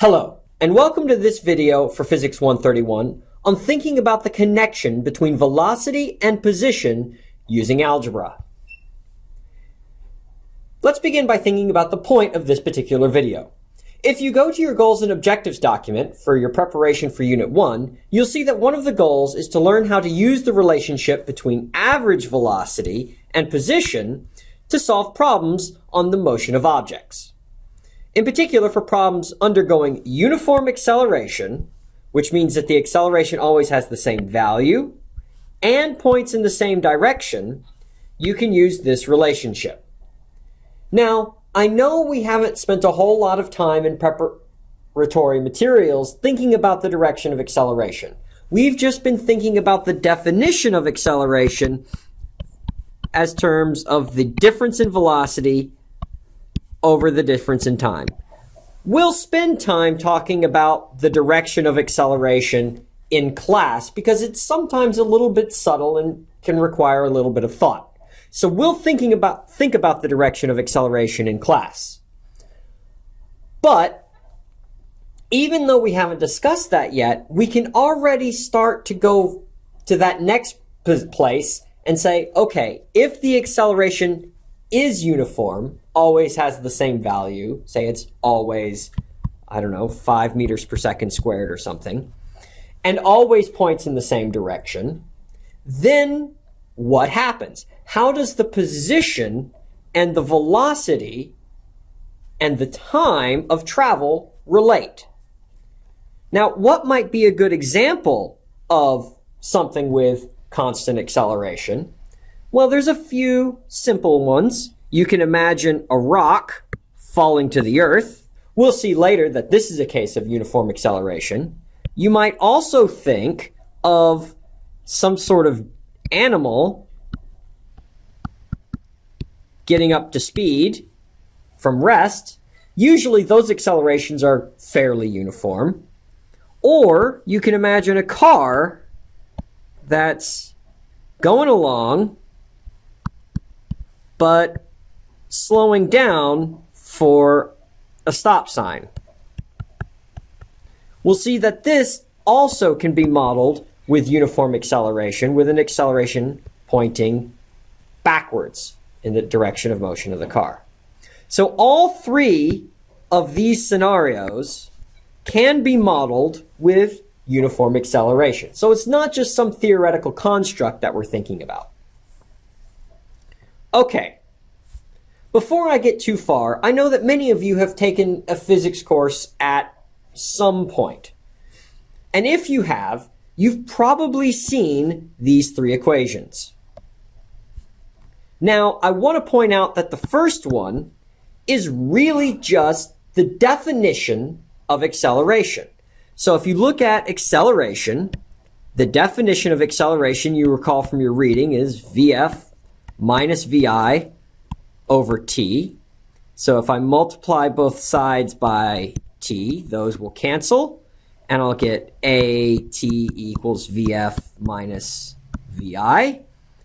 Hello, and welcome to this video for Physics 131 on thinking about the connection between velocity and position using algebra. Let's begin by thinking about the point of this particular video. If you go to your goals and objectives document for your preparation for Unit 1, you'll see that one of the goals is to learn how to use the relationship between average velocity and position to solve problems on the motion of objects. In particular, for problems undergoing uniform acceleration, which means that the acceleration always has the same value and points in the same direction, you can use this relationship. Now, I know we haven't spent a whole lot of time in preparatory materials thinking about the direction of acceleration. We've just been thinking about the definition of acceleration as terms of the difference in velocity over the difference in time. We'll spend time talking about the direction of acceleration in class because it's sometimes a little bit subtle and can require a little bit of thought. So we'll thinking about think about the direction of acceleration in class. But even though we haven't discussed that yet, we can already start to go to that next place and say, okay, if the acceleration is uniform, always has the same value, say it's always, I don't know, five meters per second squared or something, and always points in the same direction, then what happens? How does the position and the velocity and the time of travel relate? Now, what might be a good example of something with constant acceleration? Well, there's a few simple ones. You can imagine a rock falling to the earth. We'll see later that this is a case of uniform acceleration. You might also think of some sort of animal getting up to speed from rest. Usually those accelerations are fairly uniform. Or you can imagine a car that's going along, but slowing down for a stop sign. We'll see that this also can be modeled with uniform acceleration, with an acceleration pointing backwards in the direction of motion of the car. So all three of these scenarios can be modeled with uniform acceleration. So it's not just some theoretical construct that we're thinking about. Okay, before I get too far, I know that many of you have taken a physics course at some point. And if you have, you've probably seen these three equations. Now, I want to point out that the first one is really just the definition of acceleration. So if you look at acceleration, the definition of acceleration you recall from your reading is VF minus VI over T. So if I multiply both sides by T, those will cancel, and I'll get AT equals VF minus VI,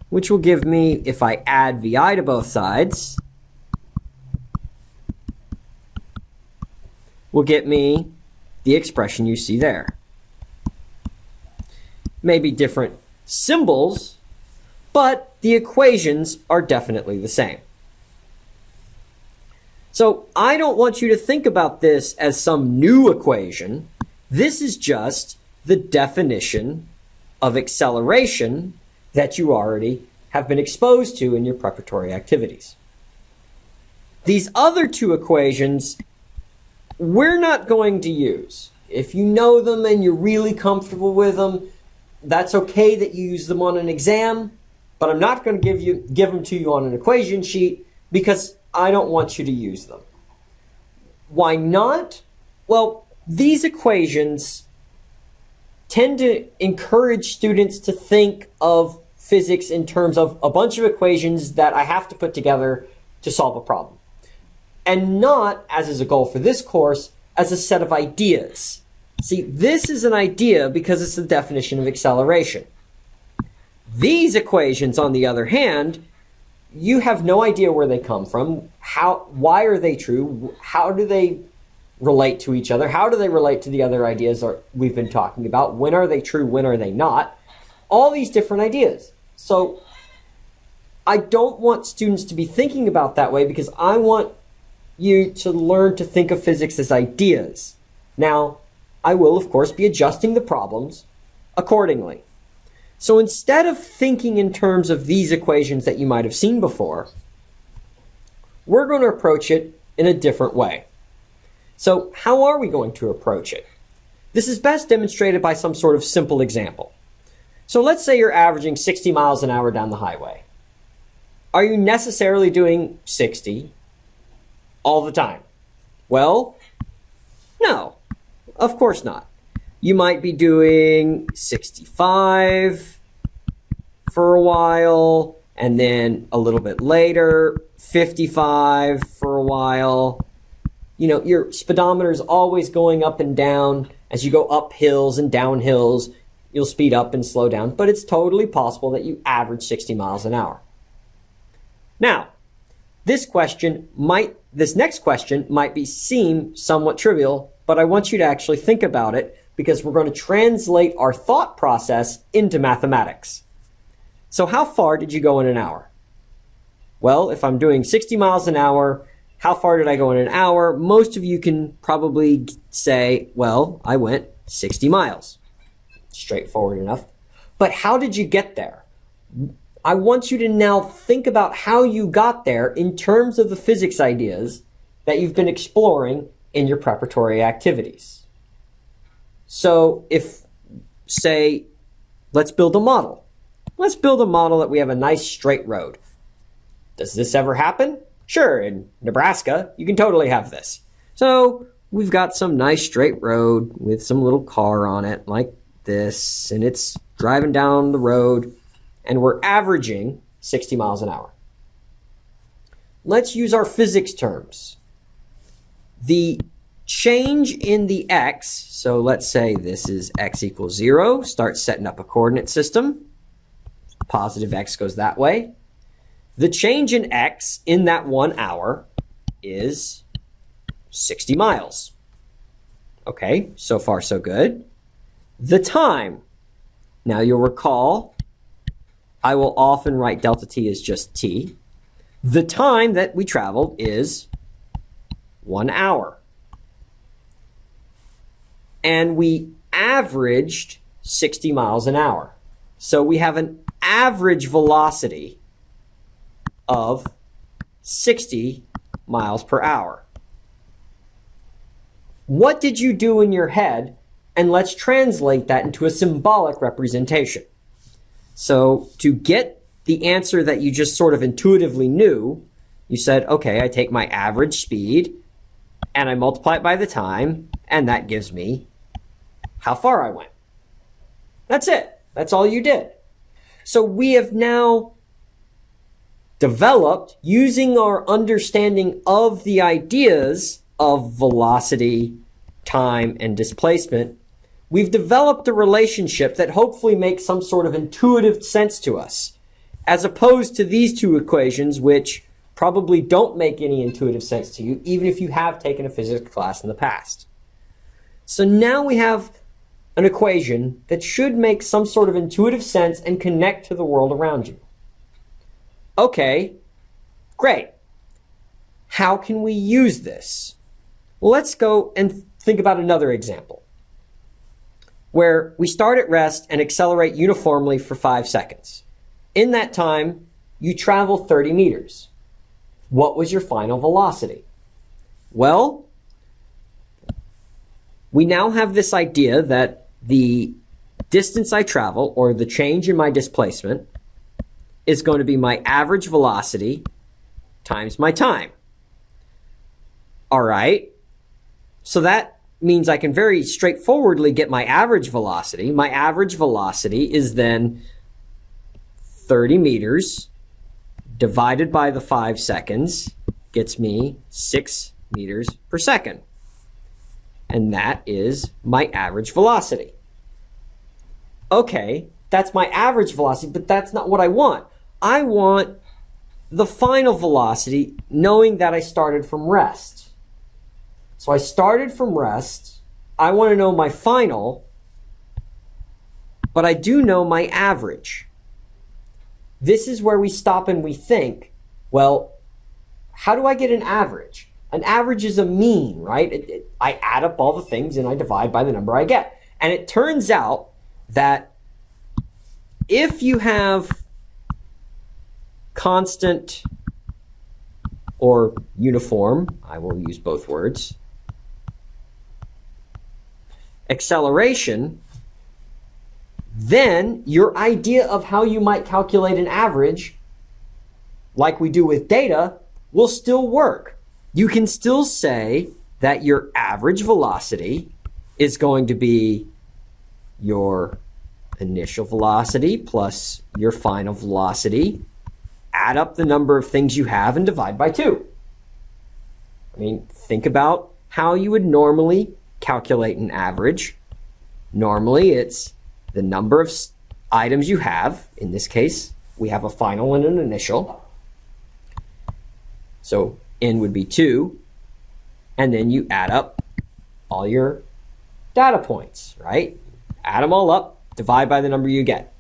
which will give me, if I add VI to both sides, will get me the expression you see there. Maybe different symbols, but the equations are definitely the same. So I don't want you to think about this as some new equation. This is just the definition of acceleration that you already have been exposed to in your preparatory activities. These other two equations we're not going to use. If you know them and you're really comfortable with them, that's okay that you use them on an exam, but I'm not going to give you give them to you on an equation sheet because I don't want you to use them. Why not? Well, these equations tend to encourage students to think of physics in terms of a bunch of equations that I have to put together to solve a problem and not, as is a goal for this course, as a set of ideas. See, this is an idea because it's the definition of acceleration. These equations, on the other hand, you have no idea where they come from. How, why are they true? How do they relate to each other? How do they relate to the other ideas we've been talking about? When are they true? When are they not? All these different ideas. So I don't want students to be thinking about that way because I want you to learn to think of physics as ideas. Now, I will, of course, be adjusting the problems accordingly. So instead of thinking in terms of these equations that you might have seen before, we're going to approach it in a different way. So how are we going to approach it? This is best demonstrated by some sort of simple example. So let's say you're averaging 60 miles an hour down the highway. Are you necessarily doing 60 all the time? Well, no, of course not. You might be doing 65 for a while, and then a little bit later, 55 for a while. You know, your speedometer is always going up and down. As you go up hills and down hills, you'll speed up and slow down, but it's totally possible that you average 60 miles an hour. Now, this question might, this next question might be seem somewhat trivial, but I want you to actually think about it because we're going to translate our thought process into mathematics. So how far did you go in an hour? Well, if I'm doing 60 miles an hour, how far did I go in an hour? Most of you can probably say, well, I went 60 miles. Straightforward enough. But how did you get there? I want you to now think about how you got there in terms of the physics ideas that you've been exploring in your preparatory activities. So if, say, let's build a model. Let's build a model that we have a nice straight road. Does this ever happen? Sure, in Nebraska, you can totally have this. So we've got some nice straight road with some little car on it like this, and it's driving down the road, and we're averaging 60 miles an hour. Let's use our physics terms. The change in the x, so let's say this is x equals 0, start setting up a coordinate system. Positive x goes that way. The change in x in that one hour is 60 miles. Okay, so far so good. The time. Now you'll recall, I will often write delta t as just t. The time that we traveled is one hour. And we averaged 60 miles an hour. So we have an average velocity of 60 miles per hour. What did you do in your head? And let's translate that into a symbolic representation. So to get the answer that you just sort of intuitively knew, you said, okay, I take my average speed and I multiply it by the time, and that gives me how far I went. That's it. That's all you did. So we have now developed using our understanding of the ideas of velocity, time, and displacement. We've developed a relationship that hopefully makes some sort of intuitive sense to us, as opposed to these two equations, which probably don't make any intuitive sense to you, even if you have taken a physics class in the past. So now we have an equation that should make some sort of intuitive sense and connect to the world around you. Okay, great. How can we use this? Let's go and think about another example where we start at rest and accelerate uniformly for five seconds. In that time, you travel 30 meters what was your final velocity? Well, we now have this idea that the distance I travel, or the change in my displacement, is going to be my average velocity times my time. All right. So that means I can very straightforwardly get my average velocity. My average velocity is then 30 meters divided by the five seconds gets me six meters per second. And that is my average velocity. Okay, that's my average velocity, but that's not what I want. I want the final velocity knowing that I started from rest. So I started from rest. I want to know my final, but I do know my average. This is where we stop and we think, well, how do I get an average? An average is a mean, right? It, it, I add up all the things and I divide by the number I get. And it turns out that if you have constant or uniform, I will use both words, acceleration, then your idea of how you might calculate an average, like we do with data, will still work. You can still say that your average velocity is going to be your initial velocity plus your final velocity. Add up the number of things you have and divide by two. I mean, think about how you would normally calculate an average. Normally, it's the number of items you have. In this case, we have a final and an initial. So n would be 2. And then you add up all your data points, right? Add them all up, divide by the number you get.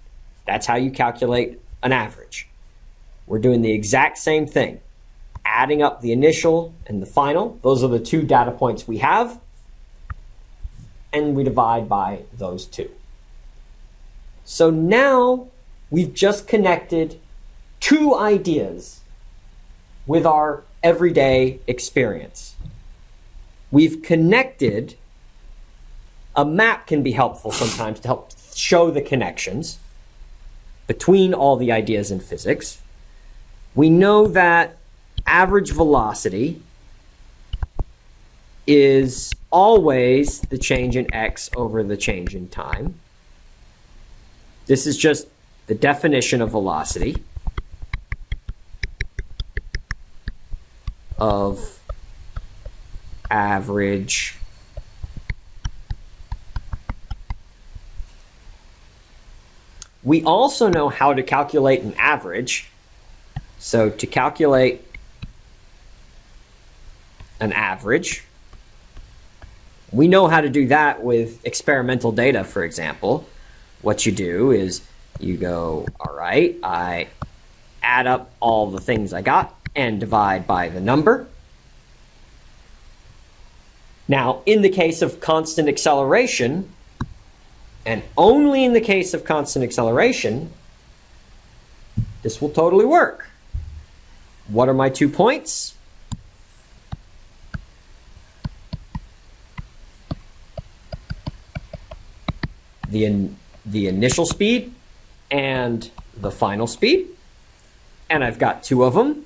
That's how you calculate an average. We're doing the exact same thing. Adding up the initial and the final. Those are the two data points we have. And we divide by those two. So now we've just connected two ideas with our everyday experience. We've connected, a map can be helpful sometimes to help show the connections between all the ideas in physics. We know that average velocity is always the change in x over the change in time. This is just the definition of velocity. of average We also know how to calculate an average. So to calculate an average, we know how to do that with experimental data, for example. What you do is you go, all right, I add up all the things I got and divide by the number. Now, in the case of constant acceleration, and only in the case of constant acceleration, this will totally work. What are my two points? The, in, the initial speed and the final speed. And I've got two of them.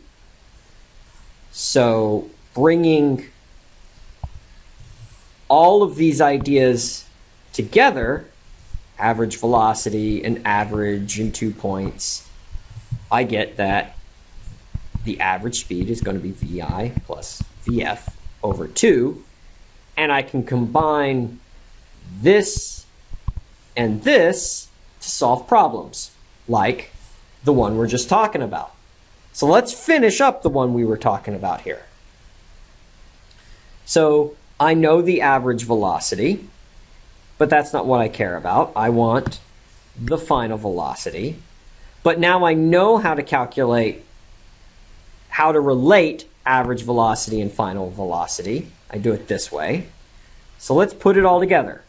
So bringing all of these ideas together, average velocity and average and two points, I get that the average speed is going to be VI plus VF over 2. And I can combine this and this to solve problems, like the one we're just talking about. So let's finish up the one we were talking about here. So I know the average velocity, but that's not what I care about. I want the final velocity. But now I know how to calculate, how to relate average velocity and final velocity. I do it this way. So let's put it all together.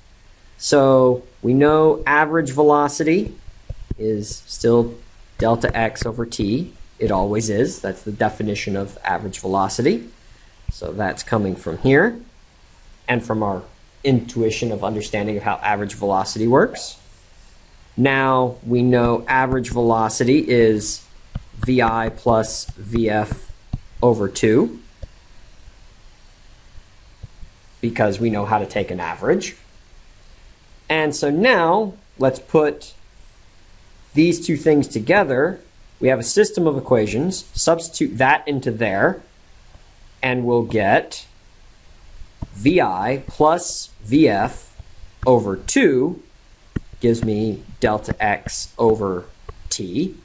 So we know average velocity is still delta x over t. It always is. That's the definition of average velocity. So that's coming from here and from our intuition of understanding of how average velocity works. Now we know average velocity is VI plus VF over 2 because we know how to take an average. And so now let's put these two things together we have a system of equations, substitute that into there, and we'll get VI plus VF over 2 gives me delta x over t.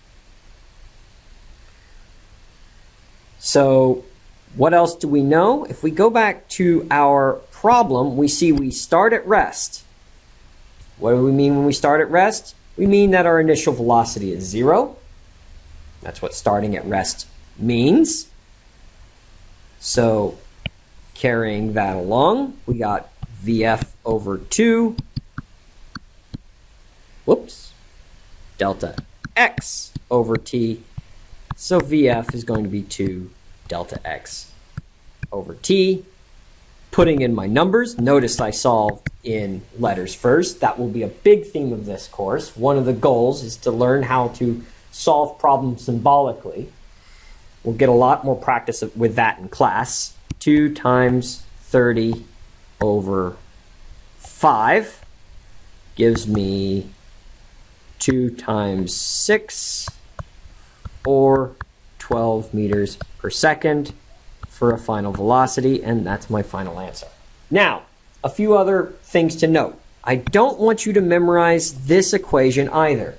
So What else do we know? If we go back to our problem, we see we start at rest. What do we mean when we start at rest? We mean that our initial velocity is zero. That's what starting at rest means. So carrying that along, we got VF over 2, whoops, delta X over T. So VF is going to be 2 delta X over T. Putting in my numbers, notice I solved in letters first. That will be a big theme of this course. One of the goals is to learn how to solve problems symbolically. We'll get a lot more practice with that in class. 2 times 30 over 5 gives me 2 times 6 or 12 meters per second for a final velocity, and that's my final answer. Now, a few other things to note. I don't want you to memorize this equation either.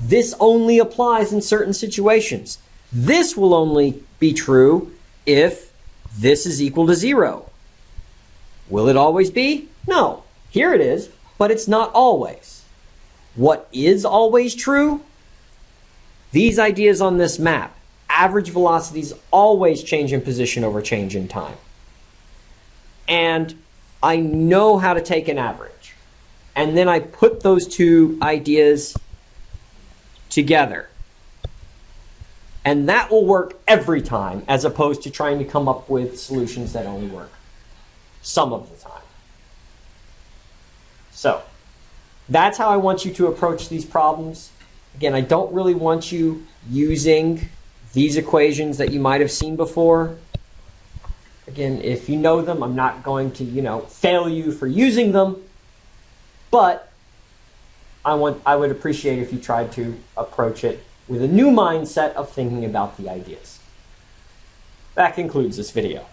This only applies in certain situations. This will only be true if this is equal to zero. Will it always be? No. Here it is, but it's not always. What is always true? These ideas on this map. Average velocities always change in position over change in time. And I know how to take an average. And then I put those two ideas together. And that will work every time as opposed to trying to come up with solutions that only work some of the time. So that's how I want you to approach these problems. Again, I don't really want you using these equations that you might have seen before. Again, if you know them, I'm not going to, you know, fail you for using them, but I want I would appreciate if you tried to approach it with a new mindset of thinking about the ideas. That concludes this video.